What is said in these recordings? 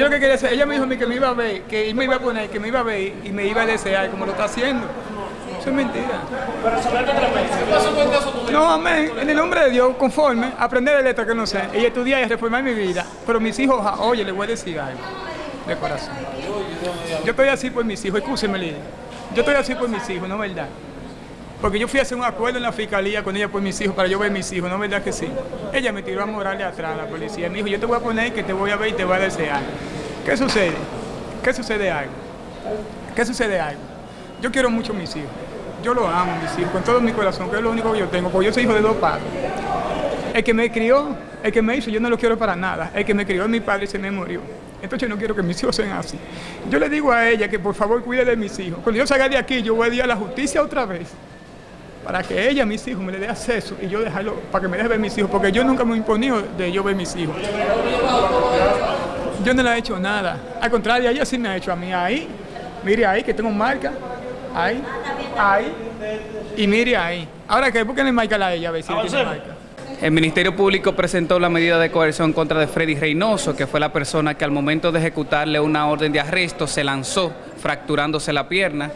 lo que quería hacer, ella me dijo a mí que me iba a ver, que me iba a poner, que me iba a ver y me iba a desear como lo está haciendo. Eso es mentira. No, amén. En el nombre de Dios, conforme, aprender de letra que no sé, y estudiar y reformar mi vida. Pero mis hijos, ah, oye, les voy a decir algo de corazón. Yo estoy así por mis hijos, escúcheme, Lidia. Yo estoy así por mis hijos, ¿no es verdad? Porque yo fui a hacer un acuerdo en la fiscalía con ella por mis hijos, para yo ver mis hijos, ¿no es verdad que sí? Ella me tiró a morarle atrás a la policía. Me dijo, yo te voy a poner que te voy a ver y te voy a desear. ¿Qué sucede? ¿Qué sucede algo? ¿Qué sucede algo? Yo quiero mucho a mis hijos. Yo los amo, mis hijos, con todo mi corazón, que es lo único que yo tengo, porque yo soy hijo de dos padres. El que me crió, el que me hizo, yo no lo quiero para nada. El que me crió es mi padre y se me murió. Entonces yo no quiero que mis hijos sean así. Yo le digo a ella que por favor cuide de mis hijos. Cuando yo salga de aquí, yo voy a ir a la justicia otra vez. Para que ella, mis hijos, me le dé acceso y yo dejarlo, para que me deje ver mis hijos. Porque yo nunca me he imponido de yo ver mis hijos. Yo no le he hecho nada. Al contrario, ella sí me ha hecho a mí. Ahí, mire ahí, que tengo marca. Ahí, ahí. Y mire ahí. Ahora que busquen marca a ella, a ver si tiene marca. El Ministerio Público presentó la medida de coerción contra de Freddy Reynoso, que fue la persona que al momento de ejecutarle una orden de arresto se lanzó fracturándose la pierna.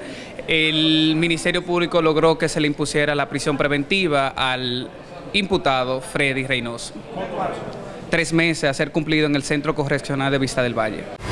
El Ministerio Público logró que se le impusiera la prisión preventiva al imputado Freddy Reynoso. Tres meses a ser cumplido en el Centro Correccional de Vista del Valle.